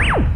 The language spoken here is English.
Bye.